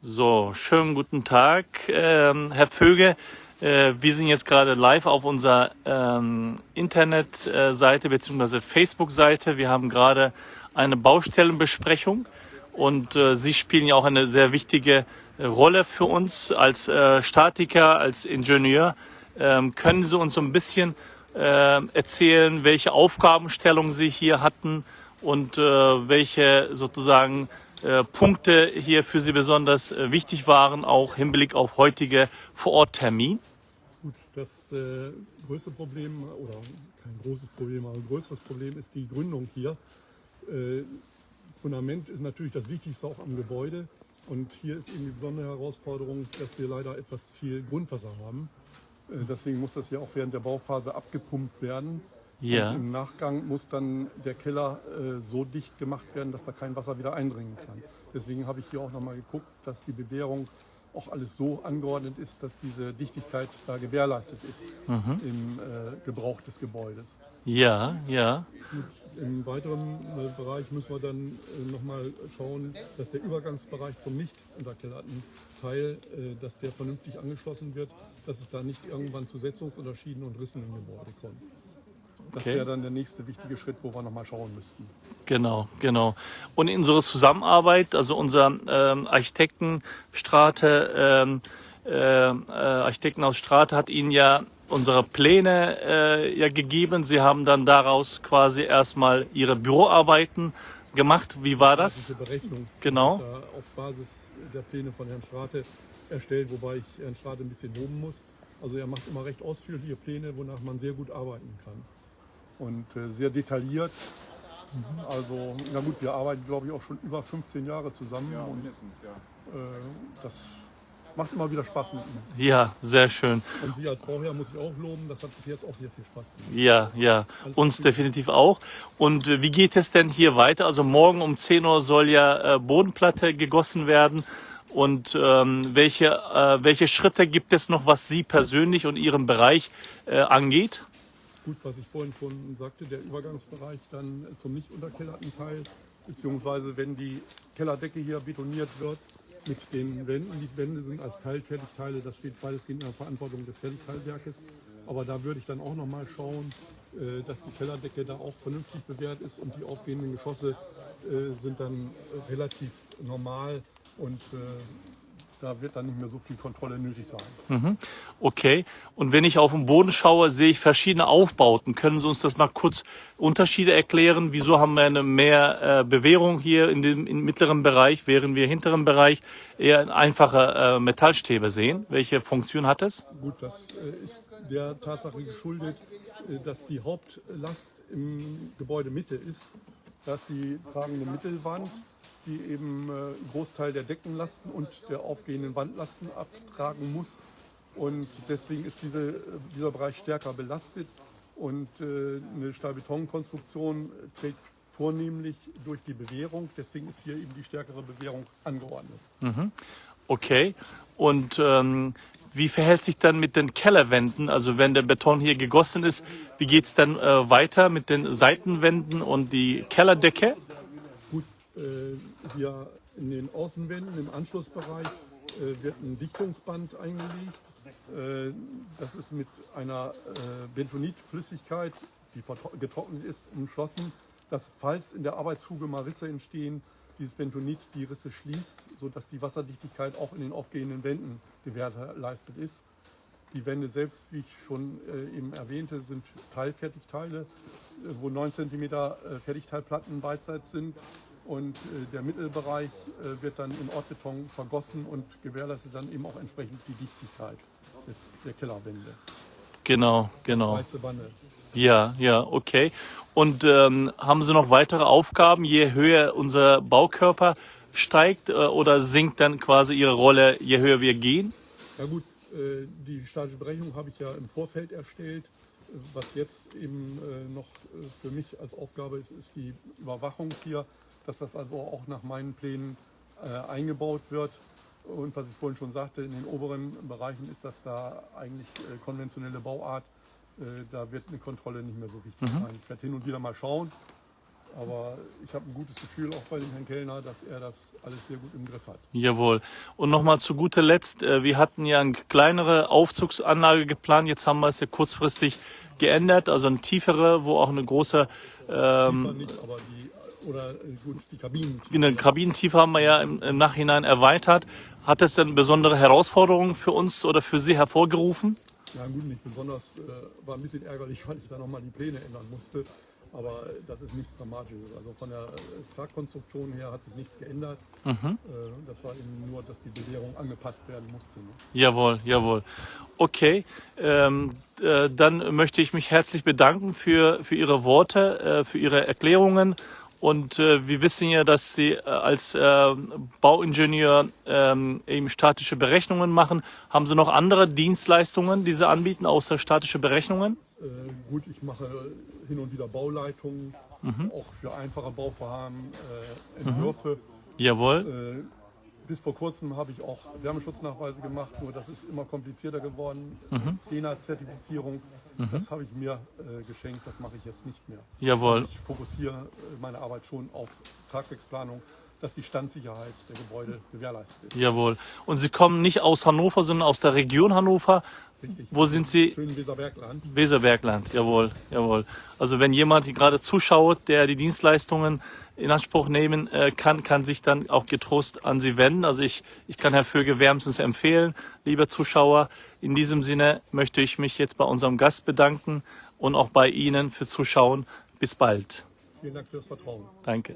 So, schönen guten Tag, ähm, Herr Vöge. Äh, wir sind jetzt gerade live auf unserer ähm, Internetseite bzw. Facebook-Seite. Wir haben gerade eine Baustellenbesprechung und äh, Sie spielen ja auch eine sehr wichtige Rolle für uns als äh, Statiker, als Ingenieur. Ähm, können Sie uns so ein bisschen äh, erzählen, welche Aufgabenstellung Sie hier hatten und äh, welche sozusagen äh, Punkte hier für Sie besonders äh, wichtig waren, auch Hinblick auf heutige Vororttermin? Gut, das äh, größte Problem, oder kein großes Problem, aber ein größeres Problem ist die Gründung hier. Äh, Fundament ist natürlich das Wichtigste auch am Gebäude. Und hier ist eben die besondere Herausforderung, dass wir leider etwas viel Grundwasser haben. Äh, deswegen muss das ja auch während der Bauphase abgepumpt werden. Ja. Und Im Nachgang muss dann der Keller äh, so dicht gemacht werden, dass da kein Wasser wieder eindringen kann. Deswegen habe ich hier auch nochmal geguckt, dass die Bewährung auch alles so angeordnet ist, dass diese Dichtigkeit da gewährleistet ist Mhm. im äh, Gebrauch des Gebäudes. Ja, ja. Gut, Im weiteren äh, Bereich müssen wir dann äh, nochmal schauen, dass der Übergangsbereich zum nicht unterkellerten Teil, äh, dass der vernünftig angeschlossen wird, dass es da nicht irgendwann zu Setzungsunterschieden und Rissen im Gebäude kommt. Das Okay. wäre dann der nächste wichtige Schritt, wo wir nochmal schauen müssten. Genau, genau. Und in unserer Zusammenarbeit, also unser ähm, Architektenstrate, ähm, äh, äh, Architekten aus Strate hat Ihnen ja unsere Pläne äh, ja gegeben. Sie haben dann daraus quasi erstmal Ihre Büroarbeiten gemacht. Wie war das? Diese Berechnung Genau. auf Basis der Pläne von Herrn Strate erstellt, wobei ich Herrn Strate ein bisschen loben muss. Also er macht immer recht ausführliche Pläne, wonach man sehr gut arbeiten kann. Und äh, sehr detailliert. Also, na gut, wir arbeiten, glaube ich, auch schon über 15 Jahre zusammen. Ja, und mindestens, ja. äh, das macht immer wieder Spaß mit ihm. Ja, sehr schön. Und Sie als Bauherr muss ich auch loben, das hat bis jetzt auch sehr viel Spaß gemacht. Ja, ja, uns definitiv auch. Und äh, wie geht es denn hier weiter? Also morgen um 10 Uhr soll ja äh, Bodenplatte gegossen werden. Und ähm, welche, äh, welche Schritte gibt es noch, was Sie persönlich und Ihren Bereich äh, angeht? Gut, was ich vorhin schon sagte, der Übergangsbereich dann zum nicht unterkellerten Teil, beziehungsweise wenn die Kellerdecke hier betoniert wird mit den Wänden. Die Wände sind als Teilfertigteile, das steht weitestgehend in der Verantwortung des Fertigteilwerkes. Aber da würde ich dann auch nochmal schauen, äh, dass die Kellerdecke da auch vernünftig bewährt ist und die aufgehenden Geschosse äh, sind dann relativ normal und äh, da wird dann nicht mehr so viel Kontrolle nötig sein. Okay. Und wenn ich auf den Boden schaue, sehe ich verschiedene Aufbauten. Können Sie uns das mal kurz Unterschiede erklären? Wieso haben wir eine mehr äh, Bewährung hier in dem im mittleren Bereich, während wir im hinteren Bereich eher einfache äh, Metallstäbe sehen? Welche Funktion hat es? Gut, das äh, ist der Tatsache geschuldet, dass die Hauptlast im Gebäude Mitte ist. Da ist die tragende Mittelwand, die eben äh, einen Großteil der Deckenlasten und der aufgehenden Wandlasten abtragen muss. Und deswegen ist diese, äh, dieser Bereich stärker belastet. Und äh, eine Stahlbetonkonstruktion trägt vornehmlich durch die Bewährung. Deswegen ist hier eben die stärkere Bewährung angeordnet. Okay. Und ähm, wie verhält sich dann mit den Kellerwänden? Also wenn der Beton hier gegossen ist, wie geht's dann äh, weiter mit den Seitenwänden und die Kellerdecke? Gut, äh, hier in den Außenwänden im Anschlussbereich äh, wird ein Dichtungsband eingelegt. Äh, das ist mit einer äh, Bentonitflüssigkeit, die getrocknet ist, umschlossen, dass falls in der Arbeitsfuge mal Risse entstehen, dieses Bentonit die Risse schließt, sodass die Wasserdichtigkeit auch in den aufgehenden Wänden gewährleistet ist. Die Wände selbst, wie ich schon äh, eben erwähnte, sind Teilfertigteile, äh, wo 9 cm äh, Fertigteilplatten beidseits sind. Und äh, der Mittelbereich äh, wird dann in Ortbeton vergossen und gewährleistet dann eben auch entsprechend die Dichtigkeit des, der Kellerwände. Genau, genau. Weiße Wanne. Ja, ja, okay. Und ähm, haben Sie noch weitere Aufgaben, je höher unser Baukörper steigt äh, oder sinkt dann quasi Ihre Rolle, je höher wir gehen? Ja gut, äh, die statische Berechnung habe ich ja im Vorfeld erstellt. Was jetzt eben äh, noch äh, für mich als Aufgabe ist, ist die Überwachung hier, dass das also auch nach meinen Plänen äh, eingebaut wird. Und was ich vorhin schon sagte, in den oberen Bereichen ist das da eigentlich äh, konventionelle Bauart. Äh, Da wird eine Kontrolle nicht mehr so wichtig sein. Ich werde hin und wieder mal schauen, Aber ich habe ein gutes Gefühl auch bei dem Herrn Kellner, dass er das alles sehr gut im Griff hat. Jawohl. Und nochmal zu guter Letzt, äh, wir hatten ja eine kleinere Aufzugsanlage geplant, jetzt haben wir es ja kurzfristig geändert, also eine tiefere, wo auch eine große ähm, nicht, aber die, oder äh, gut, die Kabinentiefe haben wir ja im, im Nachhinein erweitert. Hat das denn besondere Herausforderungen für uns oder für Sie hervorgerufen? Ja gut, nicht besonders, äh, war ein bisschen ärgerlich, weil ich da nochmal die Pläne ändern musste. Aber äh, das ist nichts Dramatisches. Also von der äh, Tragkonstruktion her hat sich nichts geändert. Äh, das war eben nur, dass die Belehrung angepasst werden musste. Ne? Jawohl, jawohl. Okay, ähm, äh, dann möchte ich mich herzlich bedanken für, für Ihre Worte, äh, für Ihre Erklärungen. Und äh, wir wissen ja, dass Sie äh, als äh, Bauingenieur ähm, eben statische Berechnungen machen. Haben Sie noch andere Dienstleistungen, die Sie anbieten, außer statische Berechnungen? Äh, gut, ich mache hin und wieder Bauleitungen, auch für einfache Bauvorhaben, äh, Entwürfe. Jawohl. Bis vor kurzem habe ich auch Wärmeschutznachweise gemacht, nur das ist immer komplizierter geworden. DENA-Zertifizierung, das habe ich mir äh, geschenkt, das mache ich jetzt nicht mehr. Jawohl. Ich fokussiere äh, meine Arbeit schon auf Tragwerksplanung, dass die Standsicherheit der Gebäude gewährleistet ist. Jawohl. Und Sie kommen nicht aus Hannover, sondern aus der Region Hannover. Richtig. Wo sind Sie? Schönen Weserbergland. Weserbergland, jawohl, jawohl. Also wenn jemand hier gerade zuschaut, der die Dienstleistungen in Anspruch nehmen äh, kann, kann sich dann auch getrost an Sie wenden. Also ich, ich kann Herr Vöge wärmstens empfehlen, lieber Zuschauer. In diesem Sinne möchte ich mich jetzt bei unserem Gast bedanken und auch bei Ihnen für Zuschauen. Bis bald. Vielen Dank fürs Vertrauen. Danke.